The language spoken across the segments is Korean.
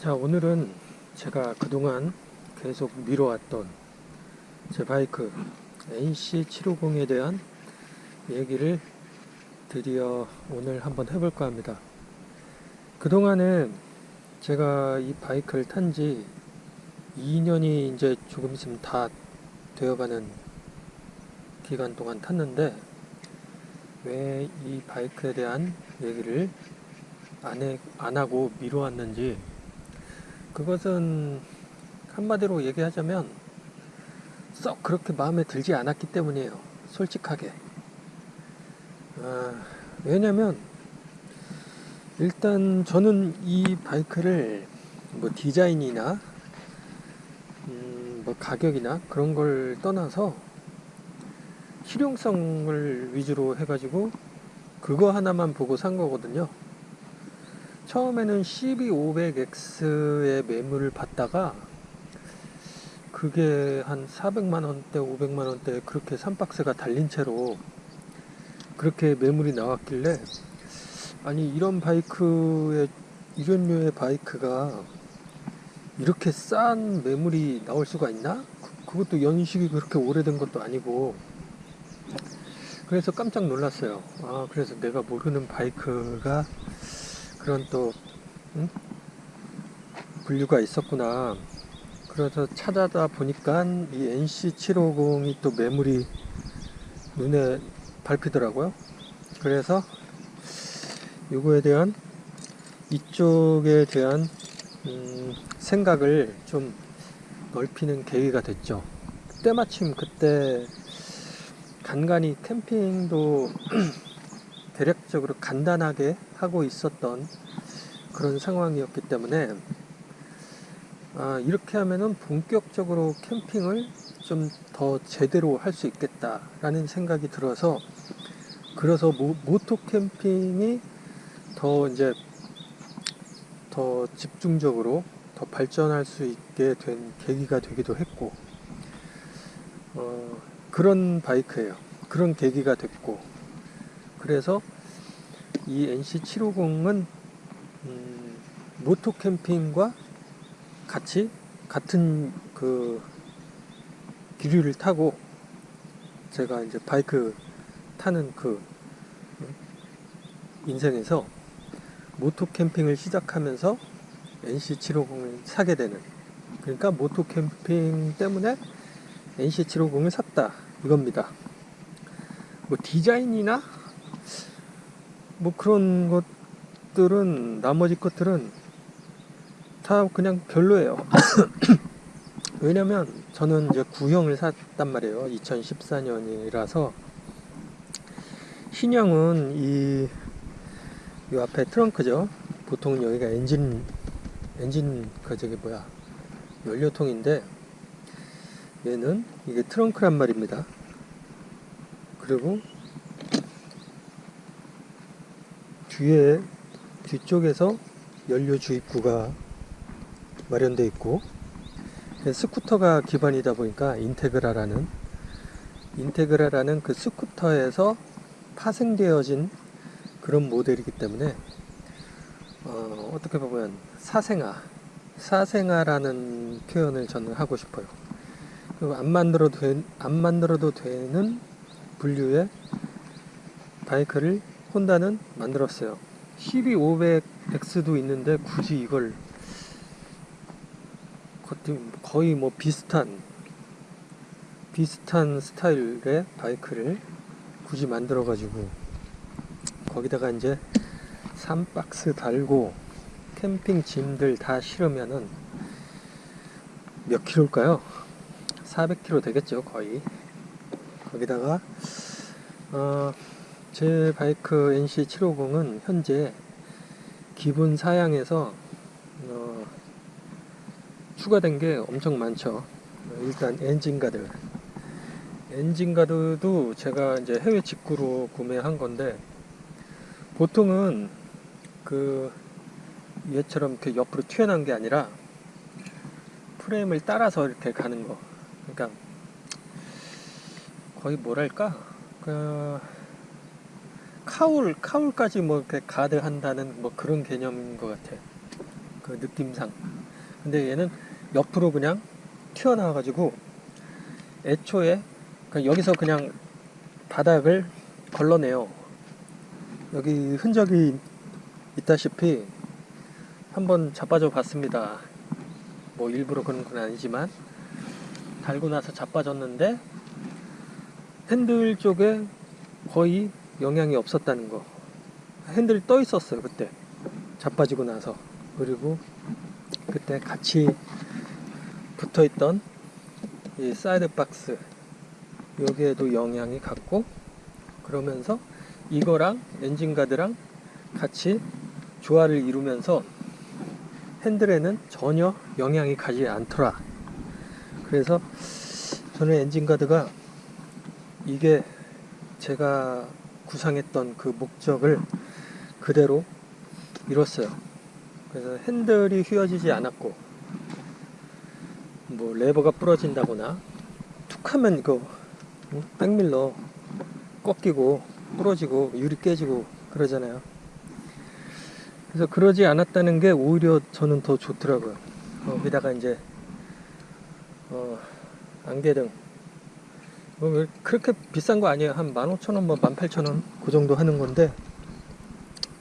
자 오늘은 제가 그동안 계속 미뤄왔던 제 바이크 NC750에 대한 얘기를 드디어 오늘 한번 해볼까 합니다. 그동안은 제가 이 바이크를 탄 지 2년이 이제 조금 있으면 다 되어가는 기간 동안 탔는데 왜 이 바이크에 대한 얘기를 안, 해, 안 하고 미뤄왔는지 그것은 한마디로 얘기하자면 썩 그렇게 마음에 들지 않았기 때문이에요. 솔직하게. 아, 왜냐면 일단 저는 이 바이크를 뭐 디자인이나 음, 뭐 가격이나 그런 걸 떠나서 실용성을 위주로 해가지고 그거 하나만 보고 산 거거든요. 처음에는 CB500X의 매물을 받다가 그게 한 400만원대 500만원대 그렇게 3박스가 달린 채로 그렇게 매물이 나왔길래 아니 이런 바이크의 이런 류의 바이크가 이렇게 싼 매물이 나올 수가 있나? 그, 그것도 연식이 그렇게 오래된 것도 아니고 그래서 깜짝 놀랐어요 아 그래서 내가 모르는 바이크가 그런 또 응? 분류가 있었구나. 그래서 찾아다 보니까 이 NC750이 또 매물이 눈에 밟히더라고요. 그래서 이거에 대한 이쪽에 대한 음, 생각을 좀 넓히는 계기가 됐죠. 때마침 그때 간간히 캠핑도 대략적으로 간단하게 하고 있었던 그런 상황이었기 때문에 아, 이렇게 하면은 본격적으로 캠핑을 좀 더 제대로 할 수 있겠다라는 생각이 들어서 그래서 모, 모토 캠핑이 더 이제 더 집중적으로 더 발전할 수 있게 된 계기가 되기도 했고 어, 그런 바이크예요. 그런 계기가 됐고 그래서 이 NC750은 음, 모토 캠핑과 같이 같은 그 기류를 타고 제가 이제 바이크 타는 그 인생에서 모토 캠핑을 시작하면서 NC750을 사게 되는 그러니까 모토 캠핑 때문에 NC750을 샀다 이겁니다. 뭐 디자인이나 뭐 그런 것들은 나머지 것들은 다 그냥 별로예요. 왜냐면 저는 이제 구형을 샀단 말이에요. 2014년이라서 신형은 이, 이 앞에 트렁크죠. 보통 여기가 엔진 엔진 그 저기 뭐야 연료통인데 얘는 이게 트렁크란 말입니다. 그리고 뒤에 뒤쪽에서 연료 주입구가 마련되어 있고 스쿠터가 기반이다 보니까 인테그라라는 인테그라라는 그 스쿠터에서 파생되어진 그런 모델이기 때문에 어, 어떻게 보면 사생아 사생아라는 표현을 저는 하고 싶어요. 그리고 안 만들어도 된, 안 만들어도 되는 분류의 바이크를 혼다는 만들었어요. CB500X도 있는데 굳이 이걸 거의 뭐 비슷한 비슷한 스타일의 바이크를 굳이 만들어 가지고 거기다가 이제 3박스 달고 캠핑 짐들 다 실으면은 몇 킬로일까요? 400킬로 되겠죠 거의 거기다가 어, 제 바이크 NC750은 현재 기본 사양에서 어, 추가된 게 엄청 많죠. 일단 엔진가드. 엔진가드도 제가 이제 해외 직구로 구매한 건데 보통은 그 얘처럼 이렇게 옆으로 튀어나온 게 아니라 프레임을 따라서 이렇게 가는 거. 그러니까 거의 뭐랄까 그 카울 카울까지 뭐 이렇게 가드한다는 뭐 그런 개념인 것 같아요. 그 느낌상. 근데 얘는 옆으로 그냥 튀어나와 가지고 애초에 여기서 그냥 바닥을 걸러내요. 여기 흔적이 있다시피 한번 자빠져 봤습니다. 뭐 일부러 그런 건 아니지만 달고 나서 자빠졌는데 핸들 쪽에 거의 영향이 없었다는 거. 핸들이 떠 있었어요 그때. 자빠지고 나서. 그리고 그때 같이 붙어 있던 이 사이드 박스. 여기에도 영향이 갔고 그러면서 이거랑 엔진 가드랑 같이 조화를 이루면서 핸들에는 전혀 영향이 가지 않더라. 그래서 저는 엔진 가드가 이게 제가 구상했던 그 목적을 그대로 이뤘어요. 그래서 핸들이 휘어지지 않았고 뭐 레버가 부러진다거나 툭하면 응? 백밀러 꺾이고 부러지고 유리 깨지고 그러잖아요. 그래서 그러지 않았다는 게 오히려 저는 더 좋더라고요. 거기다가 이제 어, 안개등 그렇게 비싼 거 아니에요. 한 15,000원, 뭐 18,000원 그 정도 하는 건데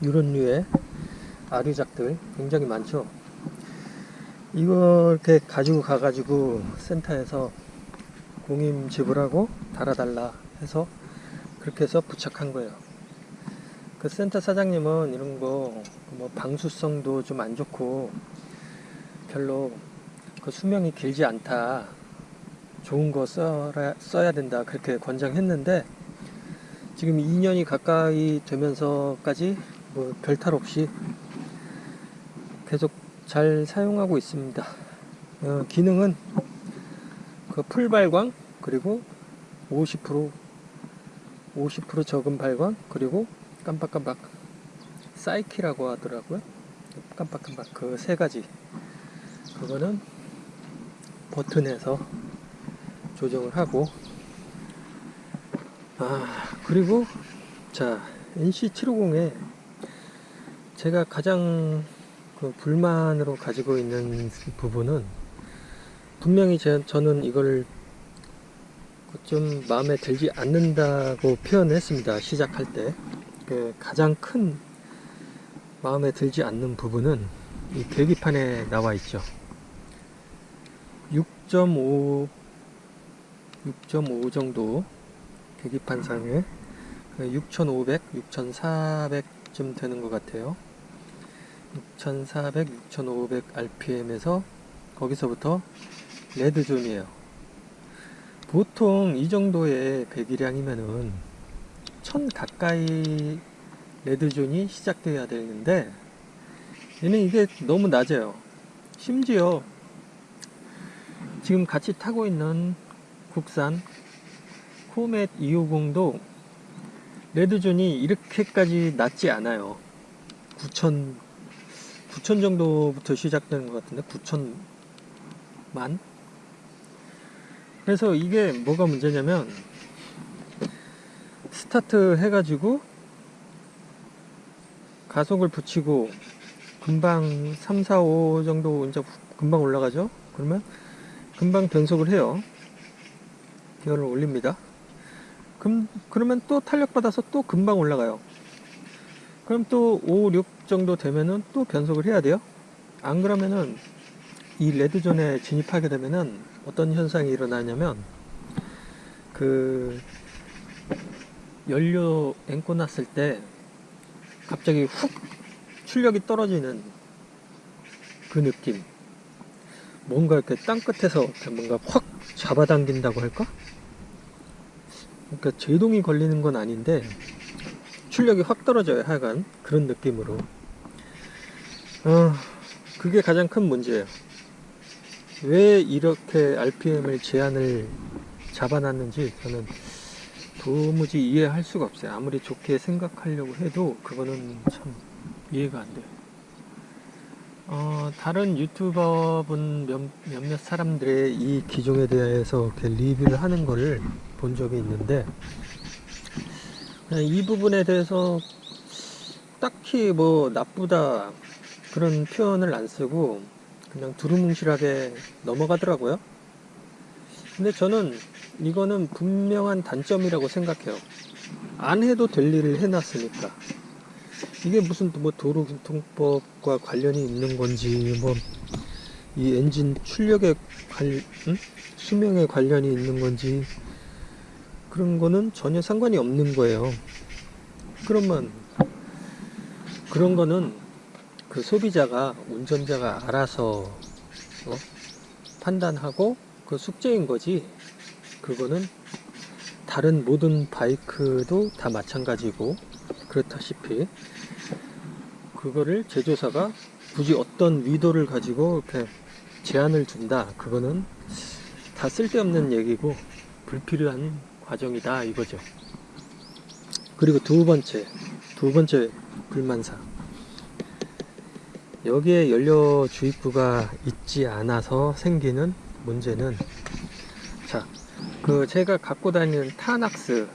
이런 류의 아류작들 굉장히 많죠. 이거 이렇게 가지고 가가지고 센터에서 공임 지불하고 달아달라 해서 그렇게 해서 부착한 거예요. 그 센터 사장님은 이런 거 뭐 방수성도 좀 안 좋고 별로 그 수명이 길지 않다. 좋은 거 써야, 써야 된다. 그렇게 권장했는데 지금 2년이 가까이 되면서까지 뭐 별탈 없이 계속 잘 사용하고 있습니다. 어, 기능은 그 풀발광 그리고 50% 50% 적은 발광 그리고 깜빡깜빡 사이키라고 하더라고요. 깜빡깜빡 그 세 가지 그거는 버튼에서 조정을 하고. 아 그리고 자 NC750에 제가 가장 그 불만으로 가지고 있는 부분은 분명히 제, 저는 이걸 좀 마음에 들지 않는다고 표현했습니다 시작할 때 그 가장 큰 마음에 들지 않는 부분은 이 계기판에 나와 있죠. 6.5 6.5 정도 계기판상에 6500, 6400쯤 되는 것 같아요. 6400, 6500 RPM에서 거기서부터 red zone이에요. 보통 이 정도의 배기량이면은 1000 가까이 red zone이 시작되어야 되는데 얘는 이게 너무 낮아요. 심지어 지금 같이 타고 있는 국산 코멧 250도 red zone이 이렇게까지 낮지 않아요. 9천 9천 정도부터 시작되는 것 같은데 9천만? 그래서 이게 뭐가 문제냐면 스타트 해가지고 가속을 붙이고 금방 3, 4, 5 정도 이제 금방 올라가죠? 그러면 금방 변속을 해요 기어를 올립니다. 금, 그러면 또 탄력 받아서 또 금방 올라가요. 그럼 또 5, 6 정도 되면은 또 변속을 해야 돼요. 안 그러면은 이 레드존에 진입하게 되면은 어떤 현상이 일어나냐면 그 연료 앵꼬 났을 때 갑자기 훅 출력이 떨어지는 그 느낌 뭔가 이렇게 땅끝에서 뭔가 확 잡아당긴다고 할까? 그러니까 제동이 걸리는 건 아닌데 출력이 확 떨어져요 하여간. 그런 느낌으로. 어, 그게 가장 큰 문제예요. 왜 이렇게 RPM을 제한을 잡아놨는지 저는 도무지 이해할 수가 없어요. 아무리 좋게 생각하려고 해도 그거는 참 이해가 안 돼요 어, 다른 유튜버분 몇, 몇몇 사람들의 이 기종에 대해서 이렇게 리뷰를 하는 거를 본 적이 있는데 이 부분에 대해서 딱히 뭐 나쁘다 그런 표현을 안 쓰고 그냥 두루뭉실하게 넘어가더라고요. 근데 저는 이거는 분명한 단점이라고 생각해요. 안 해도 될 일을 해놨으니까. 이게 무슨 뭐 도로교통법과 관련이 있는 건지, 뭐, 이 엔진 출력에 관, 응? 수명에 관련이 있는 건지, 그런 거는 전혀 상관이 없는 거예요. 그러면, 그런 거는 그 소비자가, 운전자가 알아서, 어? 판단하고 그 숙제인 거지. 그거는 다른 모든 바이크도 다 마찬가지고, 그렇다시피, 그거를 제조사가 굳이 어떤 의도를 가지고 이렇게 제한을 준다. 그거는 다 쓸데없는 얘기고 불필요한 과정이다 이거죠. 그리고 두 번째, 두 번째 불만사. 여기에 연료 주입구가 있지 않아서 생기는 문제는 자, 그 제가 갖고 다니는 타낙스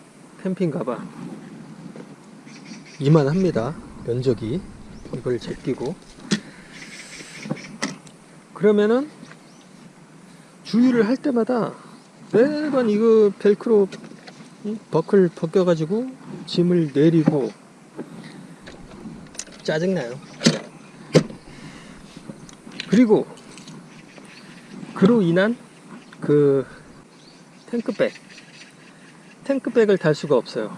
캠핑 가방 이만합니다. 면적이 이걸 제끼고 그러면은 주유를 할 때마다 매번 이거 벨크로 응? 버클 벗겨 가지고 짐을 내리고 짜증나요. 그리고 그로 인한 그 탱크백 탱크백을 달 수가 없어요.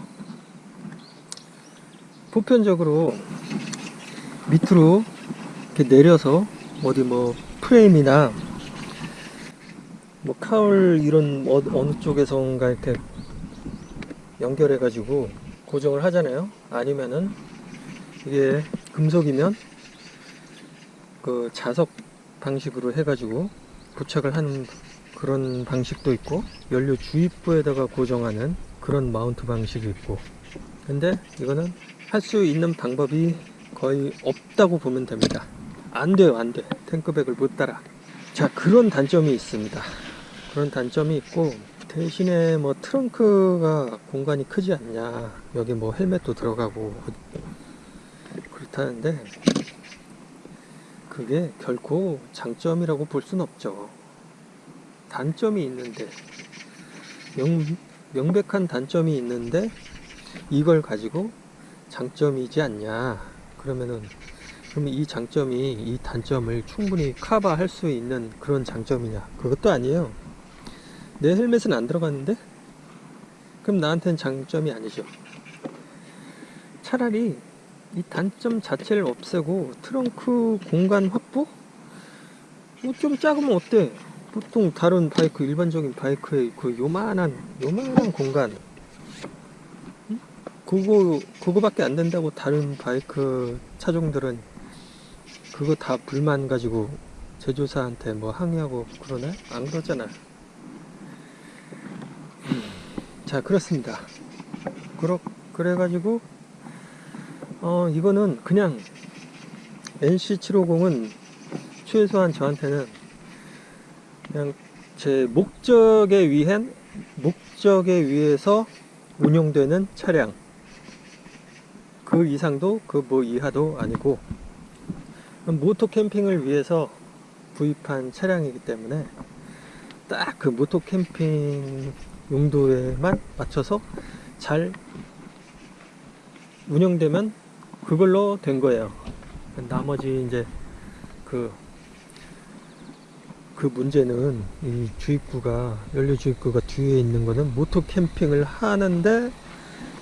보편적으로 밑으로 이렇게 내려서 어디 뭐 프레임이나 뭐 카울 이런 어, 어느 쪽에선가 이렇게 연결해 가지고 고정을 하잖아요. 아니면은 이게 금속이면 그 자석 방식으로 해 가지고 부착을 하는 그런 방식도 있고 연료 주입부에다가 고정하는 그런 마운트 방식이 있고. 근데 이거는 할 수 있는 방법이 거의 없다고 보면 됩니다. 안 돼요, 안 돼. 탱크백을 못 달아. 자, 그런 단점이 있습니다. 그런 단점이 있고, 대신에 뭐 트렁크가 공간이 크지 않냐. 여기 뭐 헬멧도 들어가고, 그렇다는데, 그게 결코 장점이라고 볼 순 없죠. 단점이 있는데, 명, 명백한 단점이 있는데, 이걸 가지고 장점이지 않냐. 그러면은 그러면 이 장점이 이 단점을 충분히 커버할 수 있는 그런 장점이냐? 그것도 아니에요. 내 헬멧은 안 들어갔는데? 그럼 나한테는 장점이 아니죠. 차라리 이 단점 자체를 없애고 트렁크 공간 확보? 뭐 좀 작으면 어때? 보통 다른 바이크 일반적인 바이크의 그 요만한 요만한 공간 그거 그거밖에 안 된다고 다른 바이크 차종들은 그거 다 불만 가지고 제조사한테 뭐 항의하고 그러나 안 그러잖아. 자 그렇습니다. 그러 그래가지고 어 이거는 그냥 NC750은 최소한 저한테는 그냥 제 목적에 위한 목적에 의해서 운용되는 차량 그 이상도 그 뭐 이하도 아니고 모토 캠핑을 위해서 구입한 차량이기 때문에 딱 그 모토 캠핑 용도에만 맞춰서 잘 운영되면 그걸로 된 거예요. 나머지 이제 그, 그 문제는 이 주입구가, 연료 주입구가 뒤에 있는 거는 모토 캠핑을 하는데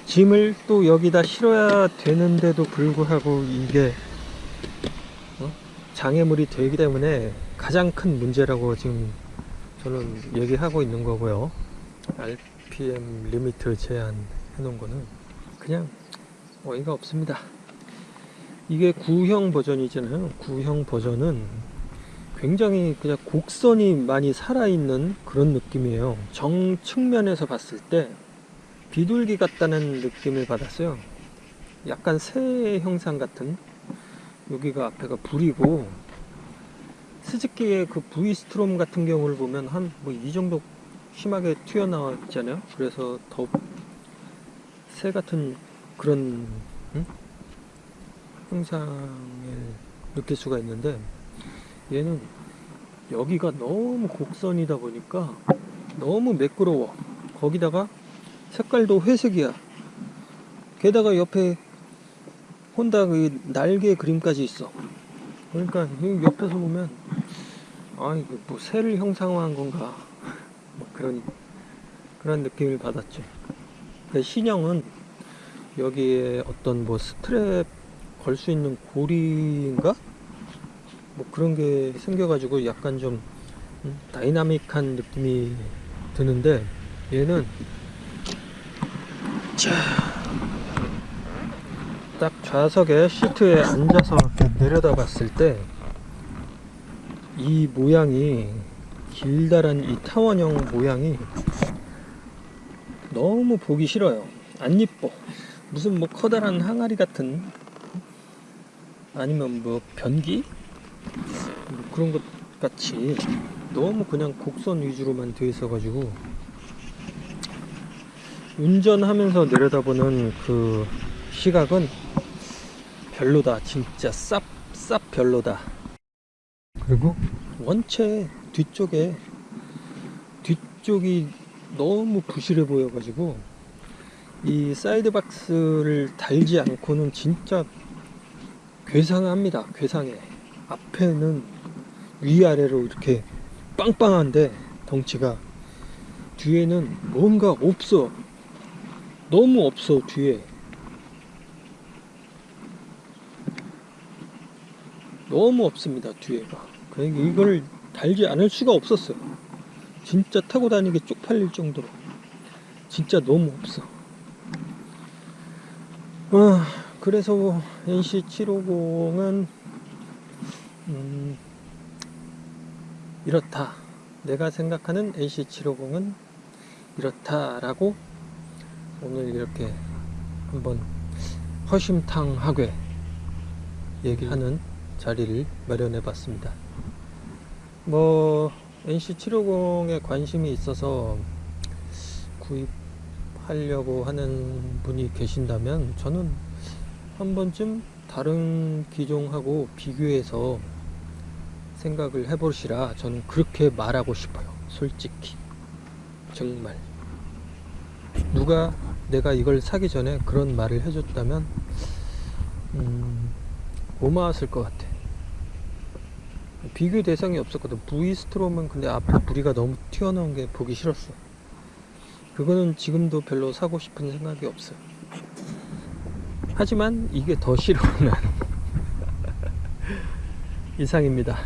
짐을 또 여기다 실어야 되는데도 불구하고 이게 어? 장애물이 되기 때문에 가장 큰 문제라고 지금 저는 얘기하고 있는 거고요. RPM limit 제한 해놓은 거는 그냥 어이가 없습니다. 이게 구형 버전이잖아요. 구형 버전은 굉장히 그냥 곡선이 많이 살아있는 그런 느낌이에요. 정 측면에서 봤을 때 비둘기 같다는 느낌을 받았어요. 약간 새 형상 같은 여기가 앞에가 불이고 스즈키의 그 V 스트롬 같은 경우를 보면 한 뭐 이 정도 심하게 튀어나왔잖아요. 그래서 더 새 같은 그런 응? 형상을 느낄 수가 있는데 얘는 여기가 너무 곡선이다 보니까 너무 매끄러워 거기다가 색깔도 회색이야. 게다가 옆에 혼다 그 날개 그림까지 있어. 그러니까 이 옆에서 보면 아 이거 뭐 새를 형상화한 건가? 뭐 그런 그런 느낌을 받았죠 그 신형은 여기에 어떤 뭐 스트랩 걸 수 있는 고리인가? 뭐 그런 게 생겨가지고 약간 좀 음, 다이나믹한 느낌이 드는데 얘는 딱 좌석에 시트에 앉아서 내려다 봤을 때 이 모양이 길다란 이 타원형 모양이 너무 보기 싫어요. 안 이뻐. 무슨 뭐 커다란 항아리 같은 아니면 뭐 변기? 뭐 그런 것 같이 너무 그냥 곡선 위주로만 되어 있어 가지고 운전하면서 내려다보는 그 시각은 별로다. 진짜 쌉 쌉 별로다. 그리고? 원체 뒤쪽에 뒤쪽이 너무 부실해 보여 가지고 이 사이드 박스를 달지 않고는 진짜 괴상합니다. 괴상해. 앞에는 위아래로 이렇게 빵빵한데 덩치가 뒤에는 뭔가 없어 너무 없어 뒤에. 너무 없습니다 뒤에가 그러니까 이걸 달지 않을 수가 없었어요. 진짜 타고 다니기 쪽팔릴 정도로. 진짜 너무 없어. 아, 그래서 NC750은 음, 이렇다. 내가 생각하는 NC750은 이렇다라고 오늘 이렇게 한번 허심탄하게 얘기하는 자리를 마련해 봤습니다. 뭐 NC750에 관심이 있어서 구입하려고 하는 분이 계신다면 저는 한 번쯤 다른 기종하고 비교해서 생각을 해보시라 저는 그렇게 말하고 싶어요. 솔직히. 정말 누가 내가 이걸 사기 전에 그런 말을 해줬다면 음, 고마웠을 것 같아. 비교 대상이 없었거든. V스트롬은 근데 앞에 부리가 너무 튀어나온 게 보기 싫었어. 그거는 지금도 별로 사고 싶은 생각이 없어요 하지만 이게 더 싫어 난 이상입니다